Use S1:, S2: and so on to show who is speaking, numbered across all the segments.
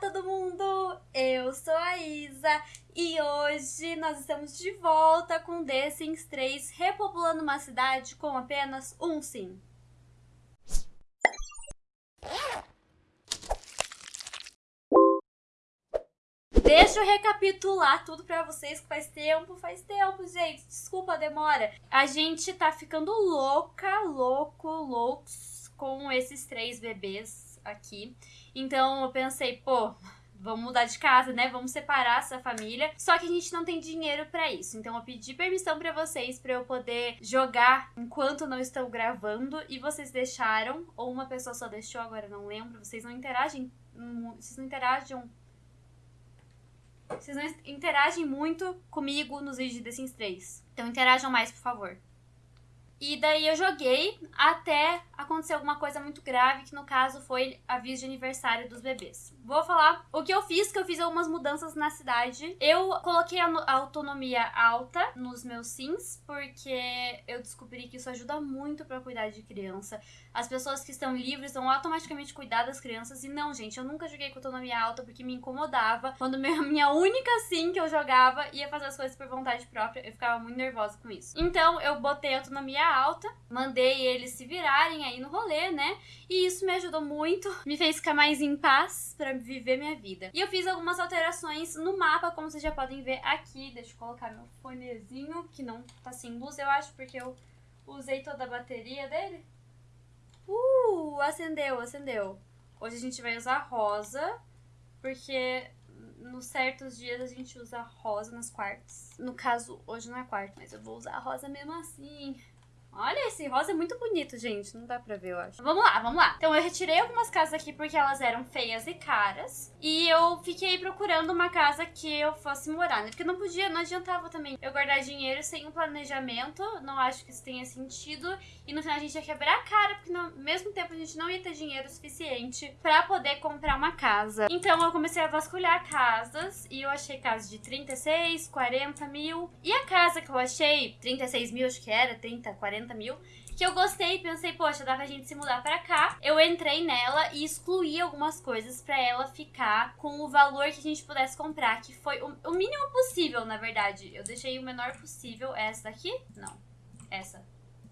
S1: todo mundo! Eu sou a Isa e hoje nós estamos de volta com The Sims 3 repopulando uma cidade com apenas um sim. Deixa eu recapitular tudo pra vocês que faz tempo, faz tempo, gente. Desculpa a demora. A gente tá ficando louca, louco, loucos com esses três bebês aqui. Então eu pensei, pô, vamos mudar de casa, né? Vamos separar essa família. Só que a gente não tem dinheiro para isso. Então eu pedi permissão para vocês para eu poder jogar enquanto não estou gravando e vocês deixaram ou uma pessoa só deixou, agora não lembro. Vocês não interagem, vocês não interagem vocês não interagem muito comigo nos vídeos de The Sims 3. Então interajam mais, por favor. E daí eu joguei até acontecer alguma coisa muito grave, que no caso foi aviso de aniversário dos bebês. Vou falar o que eu fiz, que eu fiz algumas mudanças na cidade. Eu coloquei a autonomia alta nos meus sims, porque eu descobri que isso ajuda muito para cuidar de criança. As pessoas que estão livres vão automaticamente cuidar das crianças. E não, gente, eu nunca joguei com autonomia alta porque me incomodava. Quando minha única sim que eu jogava ia fazer as coisas por vontade própria, eu ficava muito nervosa com isso. Então eu botei autonomia alta, mandei eles se virarem aí no rolê, né? E isso me ajudou muito, me fez ficar mais em paz para viver minha vida. E eu fiz algumas alterações no mapa, como vocês já podem ver aqui. Deixa eu colocar meu fonezinho, que não tá sem luz, eu acho, porque eu usei toda a bateria dele. Uh, acendeu, acendeu. Hoje a gente vai usar rosa, porque nos certos dias a gente usa rosa nas quartas. No caso, hoje não é quarto, mas eu vou usar rosa mesmo assim. Olha, esse rosa é muito bonito, gente. Não dá pra ver, eu acho. Vamos lá, vamos lá. Então, eu retirei algumas casas aqui porque elas eram feias e caras. E eu fiquei procurando uma casa que eu fosse morar, né? Porque não podia, não adiantava também eu guardar dinheiro sem um planejamento. Não acho que isso tenha sentido. E no final a gente ia quebrar a cara, porque no mesmo tempo a gente não ia ter dinheiro suficiente pra poder comprar uma casa. Então, eu comecei a vasculhar casas. E eu achei casas de 36, 40 mil. E a casa que eu achei, 36 mil, acho que era, 30, 40 40 mil, que eu gostei e pensei, poxa, dá pra gente se mudar pra cá. Eu entrei nela e excluí algumas coisas pra ela ficar com o valor que a gente pudesse comprar, que foi o, o mínimo possível, na verdade. Eu deixei o menor possível. É essa daqui? Não. Essa.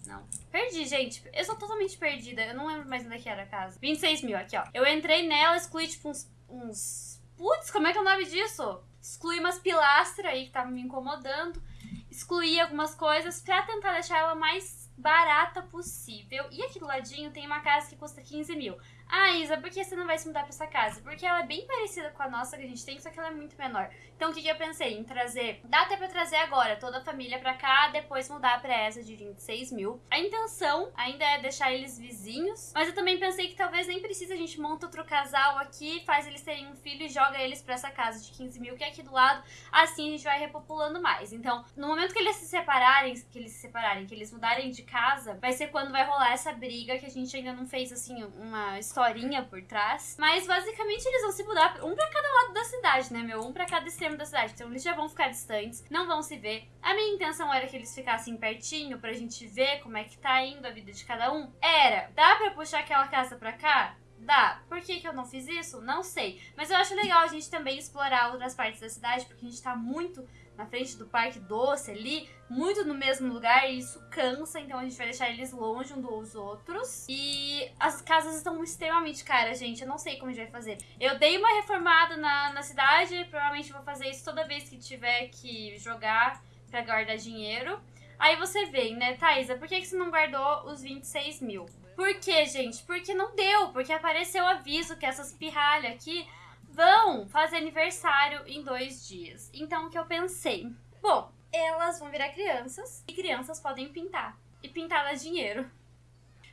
S1: Não. Perdi, gente. Eu sou totalmente perdida. Eu não lembro mais onde é que era a casa. 26 mil, aqui, ó. Eu entrei nela, excluí, tipo, uns... uns... Putz, como é que é o nome disso? Excluí umas pilastras aí que estavam me incomodando. Excluí algumas coisas pra tentar deixar ela mais barata possível. E aqui do ladinho tem uma casa que custa 15 mil. Ah, Isa, por que você não vai se mudar pra essa casa? Porque ela é bem parecida com a nossa que a gente tem, só que ela é muito menor. Então o que, que eu pensei? Em trazer. Dá até pra trazer agora toda a família pra cá, depois mudar pra essa de 26 mil. A intenção ainda é deixar eles vizinhos, mas eu também pensei que talvez nem precise a gente monta outro casal aqui, faz eles terem um filho e joga eles pra essa casa de 15 mil que é aqui do lado. Assim a gente vai repopulando mais. Então, no momento que eles se separarem, que eles se separarem, que eles mudarem de casa, vai ser quando vai rolar essa briga que a gente ainda não fez assim uma história historinha por trás. Mas basicamente eles vão se mudar um para cada lado da cidade, né, meu? Um para cada extremo da cidade. Então eles já vão ficar distantes, não vão se ver. A minha intenção era que eles ficassem pertinho pra gente ver como é que tá indo a vida de cada um. Era. Dá pra puxar aquela casa pra cá? Dá. Por que, que eu não fiz isso? Não sei. Mas eu acho legal a gente também explorar outras partes da cidade, porque a gente tá muito na frente do Parque Doce ali, muito no mesmo lugar, e isso cansa, então a gente vai deixar eles longe um dos outros. E as casas estão extremamente caras, gente, eu não sei como a gente vai fazer. Eu dei uma reformada na, na cidade, provavelmente vou fazer isso toda vez que tiver que jogar pra guardar dinheiro. Aí você vem, né, Thaisa, por que, que você não guardou os 26 mil? Por quê, gente? Porque não deu, porque apareceu aviso que essas pirralhas aqui vão fazer aniversário em dois dias. Então, o que eu pensei? Bom, elas vão virar crianças e crianças podem pintar. E pintar dá dinheiro.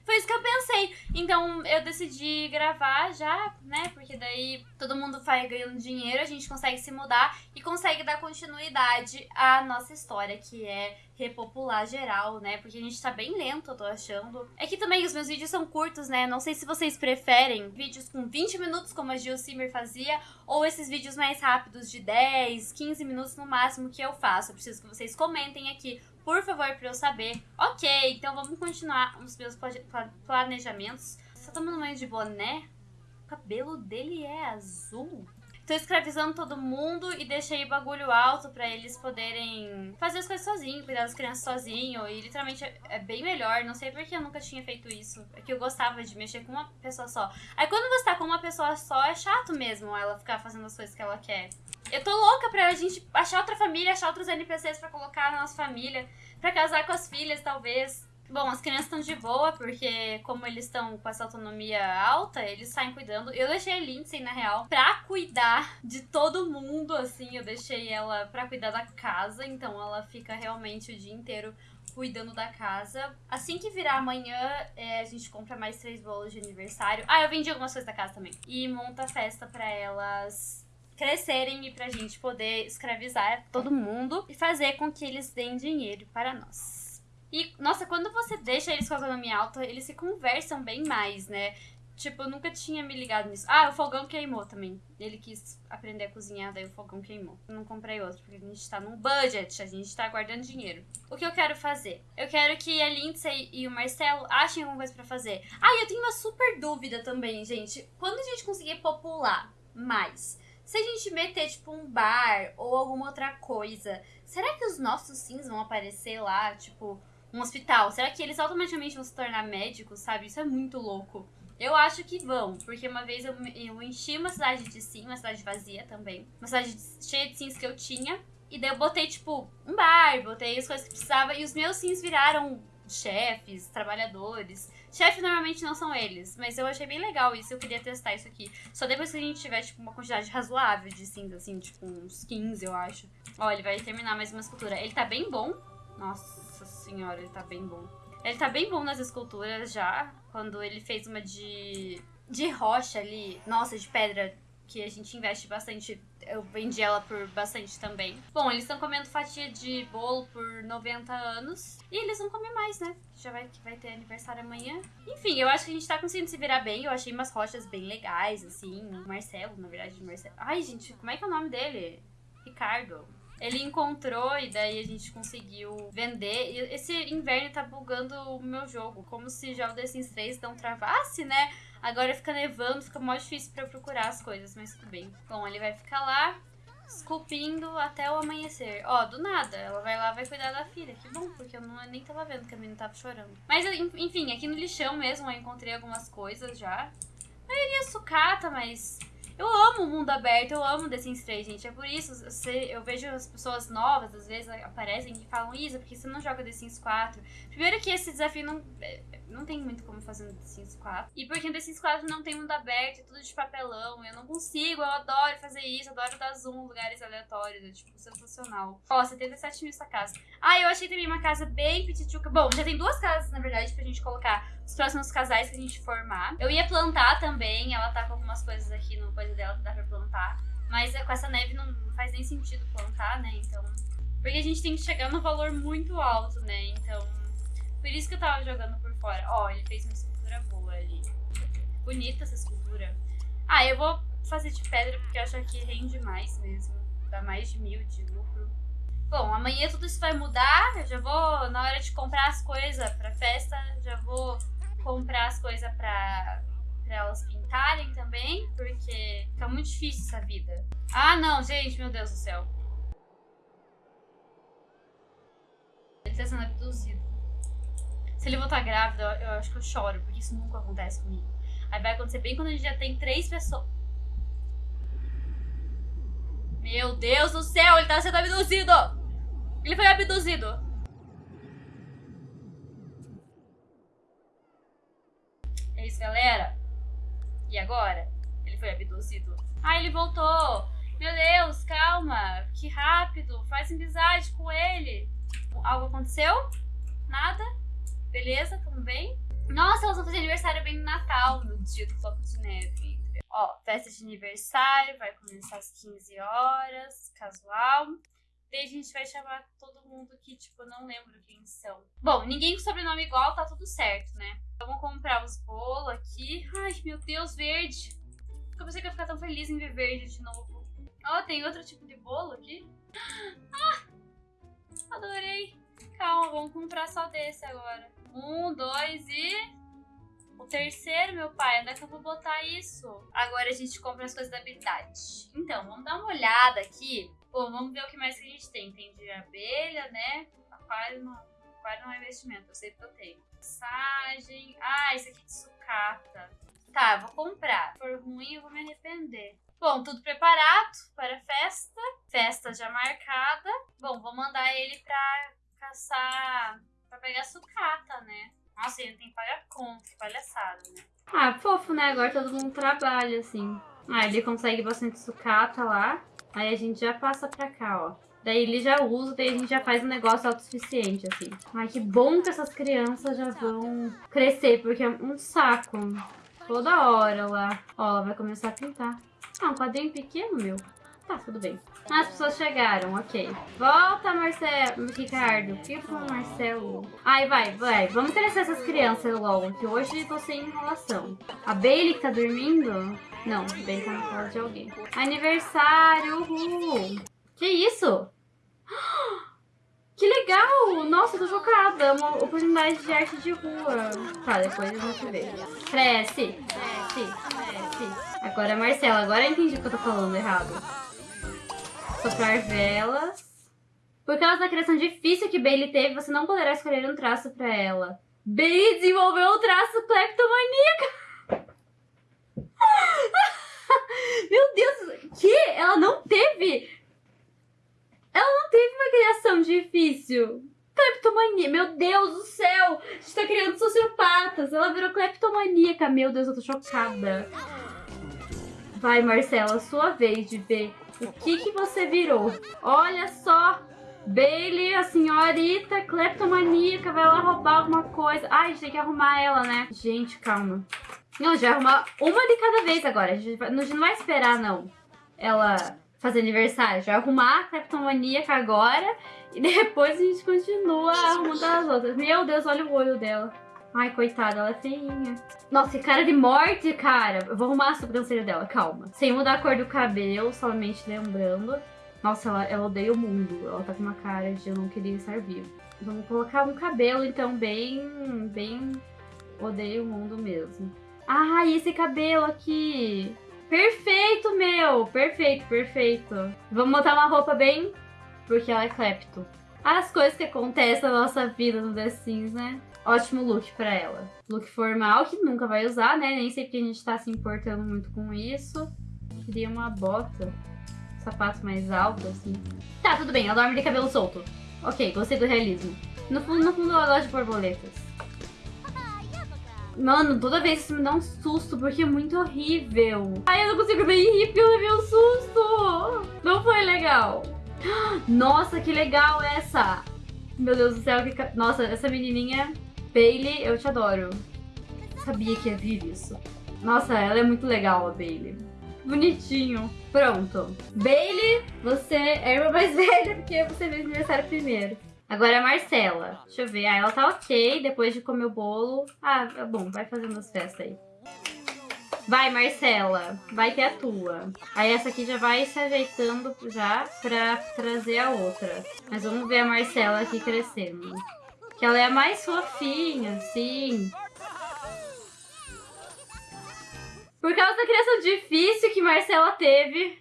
S1: Foi isso que eu pensei. Então eu decidi gravar já, né? Porque daí todo mundo vai ganhando dinheiro, a gente consegue se mudar e consegue dar continuidade à nossa história, que é repopular geral, né? Porque a gente tá bem lento, eu tô achando. É que também os meus vídeos são curtos, né? Não sei se vocês preferem vídeos com 20 minutos, como a Gil Simmer fazia, ou esses vídeos mais rápidos de 10, 15 minutos no máximo que eu faço. Eu preciso que vocês comentem aqui por favor, pra eu saber. Ok, então vamos continuar os meus planejamentos. Só tomando banho de boné. O cabelo dele é azul. tô escravizando todo mundo e deixei bagulho alto para eles poderem fazer as coisas sozinhos, cuidar das crianças sozinho. E literalmente é, é bem melhor. Não sei porque eu nunca tinha feito isso. É que eu gostava de mexer com uma pessoa só. Aí quando você tá com uma pessoa só, é chato mesmo ela ficar fazendo as coisas que ela quer. Eu tô louca pra gente achar outra família, achar outros NPCs para colocar na nossa família. para casar com as filhas, talvez. Bom, as crianças estão de boa, porque como eles estão com essa autonomia alta, eles saem cuidando. Eu deixei a Lindsay, na real, pra cuidar de todo mundo, assim. Eu deixei ela pra cuidar da casa, então ela fica realmente o dia inteiro cuidando da casa. Assim que virar amanhã, é, a gente compra mais três bolos de aniversário. Ah, eu vendi algumas coisas da casa também. E monta a festa pra elas crescerem e pra gente poder escravizar todo mundo e fazer com que eles deem dinheiro para nós. E, nossa, quando você deixa eles com a autonomia alta, eles se conversam bem mais, né? Tipo, eu nunca tinha me ligado nisso. Ah, o fogão queimou também. Ele quis aprender a cozinhar, daí o fogão queimou. Não comprei outro, porque a gente tá num budget, a gente tá guardando dinheiro. O que eu quero fazer? Eu quero que a Lindsay e o Marcelo achem alguma coisa pra fazer. Ah, e eu tenho uma super dúvida também, gente. Quando a gente conseguir popular mais, se a gente meter, tipo, um bar ou alguma outra coisa, será que os nossos sims vão aparecer lá, tipo um hospital, será que eles automaticamente vão se tornar médicos, sabe? Isso é muito louco. Eu acho que vão, porque uma vez eu, eu enchi uma cidade de sim, uma cidade vazia também, uma cidade cheia de sims que eu tinha, e daí eu botei, tipo, um bar, botei as coisas que precisava, e os meus sims viraram chefes, trabalhadores. Chefe normalmente não são eles, mas eu achei bem legal isso, eu queria testar isso aqui. Só depois que a gente tiver, tipo, uma quantidade razoável de sims, assim, tipo, uns 15, eu acho. Ó, ele vai terminar mais uma escultura. Ele tá bem bom. Nossa senhora, ele tá bem bom. Ele tá bem bom nas esculturas já. Quando ele fez uma de, de rocha ali, nossa, de pedra, que a gente investe bastante. Eu vendi ela por bastante também. Bom, eles estão comendo fatia de bolo por 90 anos. E eles vão comer mais, né? Já vai, vai ter aniversário amanhã. Enfim, eu acho que a gente tá conseguindo se virar bem. Eu achei umas rochas bem legais, assim. Marcelo, na verdade, Marcelo. Ai, gente, como é que é o nome dele? Ricardo. Ele encontrou e daí a gente conseguiu vender. E esse inverno tá bugando o meu jogo. Como se já o The Sims 3 não travasse, né? Agora fica nevando, fica mais difícil para procurar as coisas, mas tudo bem. Bom, ele vai ficar lá esculpindo até o amanhecer. Ó, do nada, ela vai lá vai cuidar da filha. Que bom, porque eu não, nem tava vendo que a menina tava chorando. Mas, enfim, aqui no lixão mesmo eu encontrei algumas coisas já. A maioria sucata, mas eu amo o mundo aberto, eu amo The Sims 3, gente. É por isso, eu vejo as pessoas novas, às vezes, aparecem e falam, Isa, porque você não joga The Sims 4? Primeiro que esse desafio não, é, não tem muito como fazer no The Sims 4. E porque no The Sims 4 não tem mundo aberto, é tudo de papelão. Eu não consigo, eu adoro fazer isso, adoro dar zoom em lugares aleatórios. É, tipo, sensacional. Ó, 77 mil essa casa. Ah, eu achei também uma casa bem petituca. Bom, já tem duas casas, na verdade, pra gente colocar os próximos casais que a gente formar. Eu ia plantar também, ela tá com algumas coisas aqui no coisa dela que dá pra plantar. Mas é, com essa neve não faz nem sentido plantar, né? Então. Porque a gente tem que chegar no valor muito alto, né? Então. Por isso que eu tava jogando por fora. Ó, ele fez uma escultura boa ali. Bonita essa escultura. Ah, eu vou fazer de pedra porque eu acho que rende mais mesmo. Dá mais de mil de lucro. Bom, amanhã tudo isso vai mudar. Eu já vou, na hora de comprar as coisas pra festa, já vou comprar as coisas pra, pra elas pintarem também, porque fica muito difícil essa vida. Ah, não, gente, meu Deus do céu. Ele tá sendo abduzido. Se ele voltar grávida, eu, eu acho que eu choro, porque isso nunca acontece comigo. Aí vai acontecer bem quando a gente já tem três pessoas. Meu Deus do céu, ele tá sendo abduzido! Ele foi abduzido! É isso, galera. E agora? Ele foi abduzido. Ah, ele voltou! Meu Deus, calma! Que rápido! Faz amizade com ele! Algo aconteceu? Nada? Beleza? Tudo bem? Nossa, elas vão fazer aniversário bem no Natal, no dia do floco de neve. Ó, festa de aniversário, vai começar às 15 horas, casual. Daí a gente vai chamar todo mundo que, tipo, não lembro quem são. Bom, ninguém com sobrenome igual, tá tudo certo, né? Então, vamos comprar os bolos aqui. Ai, meu Deus, verde. Eu pensei que ia ficar tão feliz em ver verde de novo. Ó, tem outro tipo de bolo aqui. Ah! Adorei. Calma, vamos comprar só desse agora. Um, dois e... O terceiro, meu pai, onde é que eu vou botar isso? Agora a gente compra as coisas da habilidade. Então, vamos dar uma olhada aqui. Bom, vamos ver o que mais que a gente tem. Tem de abelha, né? Aquário não, aquário não é investimento, eu sei que eu tenho. Massagem. Ah, esse aqui de sucata. Tá, vou comprar. Se for ruim, eu vou me arrepender. Bom, tudo preparado para a festa. Festa já marcada. Bom, vou mandar ele pra caçar. pra pegar sucata, né? Nossa, ele tem que pagar conta, que palhaçada, né?
S2: Ah, fofo, né? Agora todo mundo trabalha, assim. Ah, ele consegue bastante sucata lá. Aí a gente já passa pra cá, ó. Daí ele já usa, daí a gente já faz um negócio autossuficiente, assim. Ai, que bom que essas crianças já vão crescer, porque é um saco. Toda hora lá. Ó, ela vai começar a pintar. Ah, um quadrinho pequeno, meu. Tá, tudo bem. As pessoas chegaram, ok. Volta, Marcelo. Ricardo. Que foi Marcelo? Ai, vai, vai. Vamos crescer essas crianças logo, que hoje tô sem enrolação. A Bailey que tá dormindo? Não, Bailey tá na casa de alguém. Aniversário, uhul. Que isso? Que legal! Nossa, tô chocada. Uma oportunidade de arte de rua. Tá, depois a gente vê. Cresce, cresce, cresce. Agora é Marcela. Agora eu entendi o que eu tô falando errado. Soprar velas. Por causa da criação difícil que Bailey teve, você não poderá escolher um traço pra ela. Bailey desenvolveu o traço cleptomaníaca. Meu Deus, que? Ela não teve ela não teve uma criação difícil. Cleptomania, meu Deus do céu! A gente tá criando sociopatas. Ela virou cleptomaníaca. Meu Deus, eu tô chocada. Vai, Marcela, sua vez de ver o que que você virou. Olha só! Bailey, a senhorita cleptomaníaca, vai lá roubar alguma coisa. Ai, a gente tem que arrumar ela, né? Gente, calma. Não, a gente vai arrumar uma de cada vez agora. A gente, vai, a gente não vai esperar, não. Ela fazer aniversário. Já arrumar a Cleptomaníaca agora e depois a gente continua arrumando as outras. Meu Deus, olha o olho dela. Ai, coitada, ela é feinha. Nossa, que cara de morte, cara. Eu vou arrumar a sobrancelha dela, calma. Sem mudar a cor do cabelo, somente lembrando. Nossa, ela, ela odeia o mundo. Ela tá com uma cara de eu não queria estar vivo. Vamos colocar um cabelo, então, bem... Bem... Odeio o mundo mesmo. Ah, esse cabelo aqui? Perfeito, meu! Perfeito, perfeito. Vamos botar uma roupa bem... Porque ela é clepto. As coisas que acontecem na nossa vida no The Sims, né? Ótimo look pra ela. Look formal, que nunca vai usar, né? Nem sei porque a gente tá se importando muito com isso. Queria uma bota. Sapato mais alto, assim. Tá, tudo bem. Ela dorme de cabelo solto. Ok, gostei do realismo. No fundo, no fundo, ela gosta de borboletas. Mano, toda vez isso me dá um susto, porque é muito horrível. Ai, eu não consigo nem rir porque eu levei um susto. Não foi legal. Nossa, que legal essa. Meu Deus do céu, que... Nossa, essa menininha... Bailey, eu te adoro. Sabia que ia vir isso. Nossa, ela é muito legal, a Bailey. Bonitinho. Pronto. Bailey, você é a irmã mais velha, porque você fez aniversário primeiro. Agora é a Marcela. Deixa eu ver. Ah, ela tá ok depois de comer o bolo. Ah, é bom. Vai fazendo as festas aí. Vai, Marcela. Vai ter a tua. Aí essa aqui já vai se ajeitando já pra trazer a outra. Mas vamos ver a Marcela aqui crescendo. Que ela é a mais fofinha, sim. Por causa da criação difícil que Marcela teve,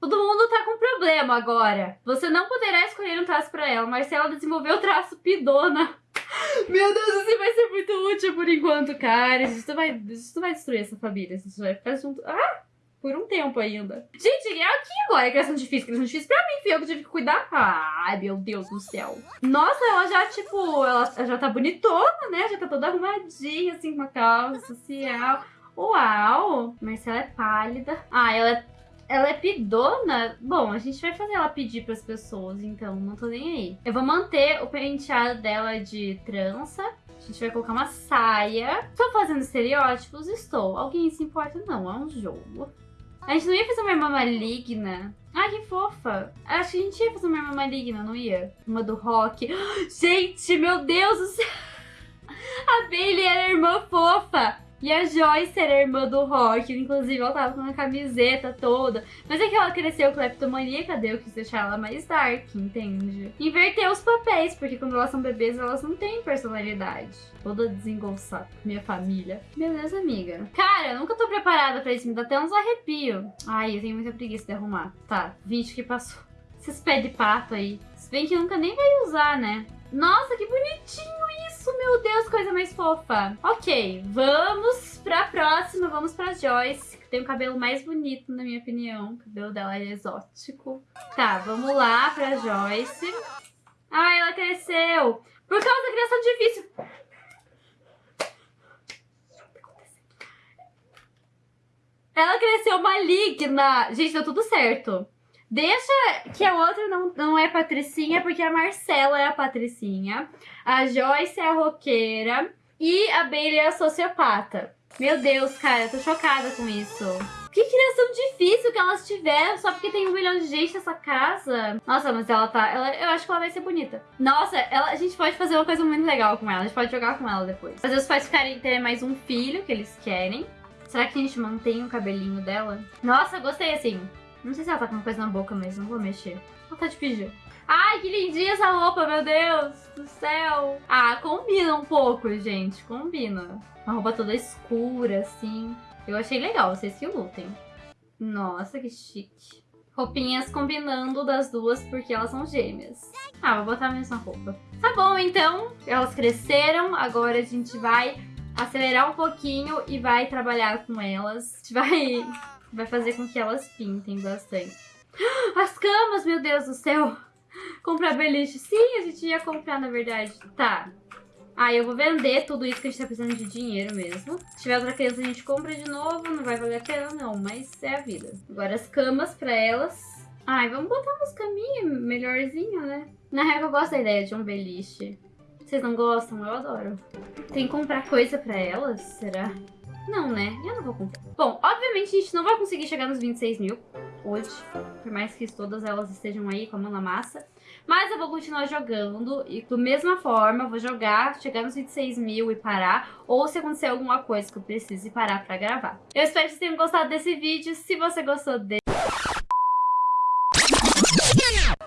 S2: Todo mundo tá com problema agora. Você não poderá escolher um traço pra ela. Marcela desenvolveu o traço pidona. Meu Deus, isso vai ser muito útil por enquanto, cara. Isso vai, isso vai destruir essa família. Isso vai ficar junto. Ah! Por um tempo ainda. Gente, é aqui agora a criação difícil. Criação difícil pra mim, fui eu que tive que cuidar. Ai, meu Deus do céu. Nossa, ela já, tipo, ela já tá bonitona, né? Já tá toda arrumadinha, assim, com uma calça social. Uau! Marcela é pálida. Ah, ela é ela é pidona? Bom, a gente vai fazer ela pedir pras pessoas, então não tô nem aí. Eu vou manter o penteado dela de trança. A gente vai colocar uma saia. Estou fazendo estereótipos? Estou. Alguém se importa? Não, é um jogo. A gente não ia fazer uma irmã maligna. Ai, que fofa. Acho que a gente ia fazer uma irmã maligna, não ia? Uma do rock. Gente, meu Deus do céu. A Bailey era irmã fofa. E a Joyce era irmã do Rock, inclusive ela tava com uma camiseta toda. Mas é que ela cresceu cleptomaníaca, daí eu quis deixar ela mais dark, entende? Inverter os papéis, porque quando elas são bebês elas não têm personalidade. Toda desengonçada, minha família. Beleza, amiga. Cara, eu nunca tô preparada pra isso, me dá até uns arrepios. Ai, eu tenho muita preguiça de arrumar. Tá, 20 que passou. Esses pés de pato aí. Se bem que nunca nem vai usar, né? Nossa, que bonitinho isso, meu Deus, coisa mais fofa. Ok, vamos pra próxima, vamos pra Joyce, que tem o cabelo mais bonito, na minha opinião. O cabelo dela é exótico. Tá, vamos lá pra Joyce. Ai, ela cresceu. Por causa da criação difícil. Ela cresceu maligna. Gente, deu tudo certo. Deixa que a outra não, não é patricinha, porque a Marcela é a patricinha. A Joyce é a roqueira. E a Bailey é a sociopata. Meu Deus, cara, eu tô chocada com isso. Que criação difícil que elas tiveram só porque tem um milhão de gente nessa casa. Nossa, mas ela tá... Ela, eu acho que ela vai ser bonita. Nossa, ela, a gente pode fazer uma coisa muito legal com ela. A gente pode jogar com ela depois. Fazer os pais ficarem ter mais um filho que eles querem. Será que a gente mantém o cabelinho dela? Nossa, gostei assim. Não sei se ela tá com uma coisa na boca, mas não vou mexer. Ela tá de pijama. Ai, que lindinha essa roupa, meu Deus do céu. Ah, combina um pouco, gente. Combina. Uma roupa toda escura, assim. Eu achei legal, vocês que lutem. Nossa, que chique. Roupinhas combinando das duas porque elas são gêmeas. Ah, vou botar a mesma roupa. Tá bom, então. Elas cresceram. Agora a gente vai acelerar um pouquinho e vai trabalhar com elas. A gente vai, vai fazer com que elas pintem bastante. As camas, meu Deus do céu! Comprar beliche. Sim, a gente ia comprar, na verdade. Tá. Aí eu vou vender tudo isso que a gente tá precisando de dinheiro mesmo. Se tiver outra criança, a gente compra de novo. Não vai valer a pena, não. Mas é a vida. Agora as camas pra elas. Ai, vamos botar umas caminhas melhorzinho, né? Na real, eu gosto da ideia de um beliche. Vocês não gostam? Eu adoro. Tem que comprar coisa pra elas? Será? Não, né? Eu não vou comprar. Bom, obviamente a gente não vai conseguir chegar nos 26 mil hoje. Por mais que todas elas estejam aí com a mão na massa. Mas eu vou continuar jogando e da mesma forma vou jogar, chegar nos 26 mil e parar. Ou se acontecer alguma coisa que eu precise parar pra gravar. Eu espero que vocês tenham gostado desse vídeo. Se você gostou dele...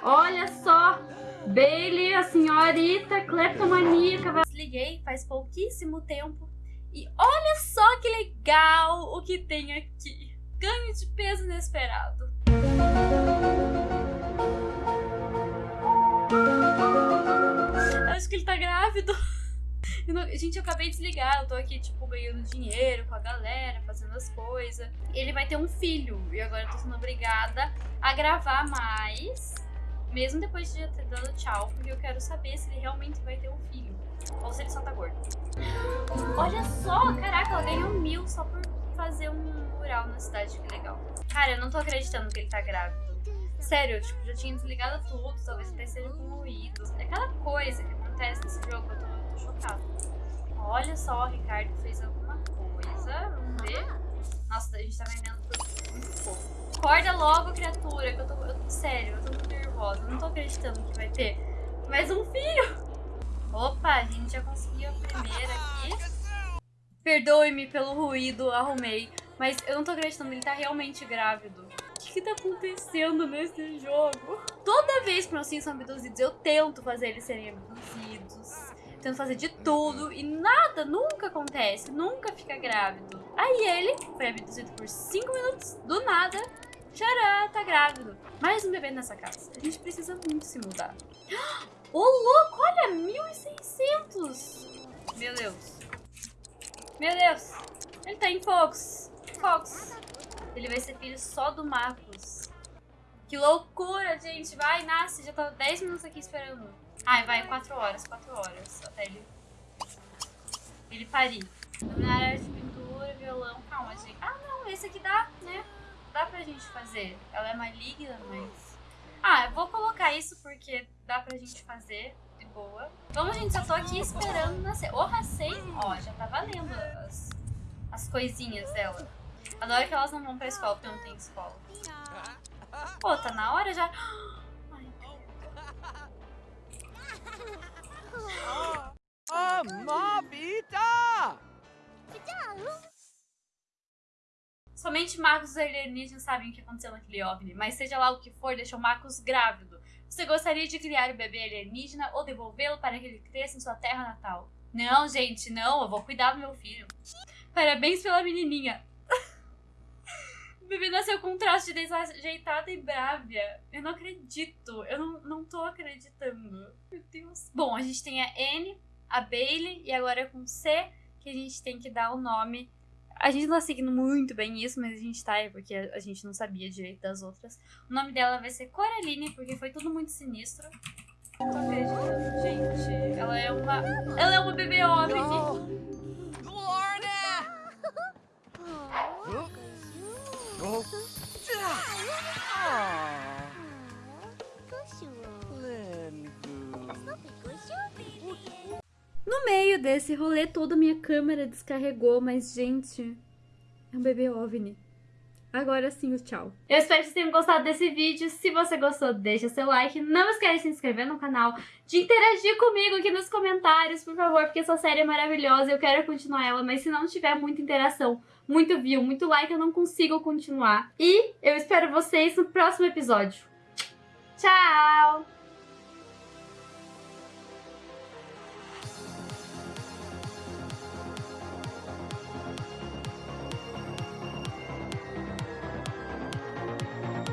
S2: Olha só! Bailey, a senhorita cleptomaníaca.
S1: Desliguei faz pouquíssimo tempo. E olha só que legal o que tem aqui. Ganho de peso inesperado. Acho que ele tá grávido. Eu não... Gente, eu acabei de desligar. Eu tô aqui, tipo, ganhando dinheiro com a galera, fazendo as coisas. Ele vai ter um filho. E agora eu tô sendo obrigada a gravar mais mesmo depois de ter dado tchau, porque eu quero saber se ele realmente vai ter um filho. Ou se ele só tá gordo. Olha só, caraca, ela ganhou mil só por fazer um mural na cidade, que legal. Cara, eu não tô acreditando que ele tá grávido. Sério, tipo, já tinha desligado tudo, talvez até seja com ruído. É aquela coisa que acontece nesse jogo, eu tô, eu tô chocada. Olha só, o Ricardo fez alguma coisa, vamos ver. Nossa, a gente tá vendendo tudo muito pouco. Acorda logo, criatura, que eu tô, eu, sério, eu tô muito nervosa. Não tô acreditando que vai ter mais um filho. Opa, a gente já conseguiu a primeira aqui. Perdoe-me pelo ruído, arrumei. Mas eu não tô acreditando, ele tá realmente grávido. Que que tá acontecendo nesse jogo? Toda vez que meus filhos são abduzidos, eu tento fazer eles serem abduzidos. Tento fazer de tudo e nada, nunca acontece, nunca fica grávido. Aí ele foi abduzido por 5 minutos, do nada, Tcharam, tá grávido. Mais um bebê nessa casa. A gente precisa muito se mudar. Ô, oh, louco, olha, 1.600. Meu Deus. Meu Deus. Ele tá em Fox. Fox. Ele vai ser filho só do Marcos. Que loucura, gente. Vai, nasce. Já tá 10 minutos aqui esperando. Ai, vai, 4 horas, 4 horas. Até ele... Ele parir. Dominar área de pintura, violão. Calma, gente. Ah, não, esse aqui dá, né? dá pra gente fazer. Ela é maligna, mas... Ah, eu vou colocar isso porque dá pra gente fazer de boa. Vamos, gente, só tô aqui esperando nascer. O Racei, ó, já tá valendo as, as coisinhas dela. Adoro que elas não vão pra escola porque não tem escola. Pô, tá na hora já... Ai,
S3: Mobita!
S1: Somente Marcos os alienígenas sabem o que aconteceu naquele OVNI, mas seja lá o que for, deixou Marcos grávido. Você gostaria de criar o bebê alienígena ou devolvê-lo para que ele cresça em sua terra natal? Não, gente, não, eu vou cuidar do meu filho. Parabéns pela menininha. O bebê nasceu com um traço de desajeitada e brávia. Eu não acredito, eu não, não tô acreditando. Meu Deus. Bom, a gente tem a N, a Bailey e agora com C que a gente tem que dar o nome a gente não tá seguindo muito bem isso, mas a gente tá, porque a gente não sabia direito das outras. O nome dela vai ser Coraline, porque foi tudo muito sinistro. Não tô acreditando, gente. Ela é uma. Ela é uma bebê OVNI. Lorna!
S2: No meio desse rolê todo, minha câmera descarregou, mas, gente, é um bebê OVNI. Agora sim, o tchau.
S1: Eu espero que vocês tenham gostado desse vídeo. Se você gostou, deixa seu like. Não esquece de se inscrever no canal, de interagir comigo aqui nos comentários, por favor, porque essa série é maravilhosa eu quero continuar ela, mas se não tiver muita interação, muito view, muito like, eu não consigo continuar. E eu espero vocês no próximo episódio. Tchau!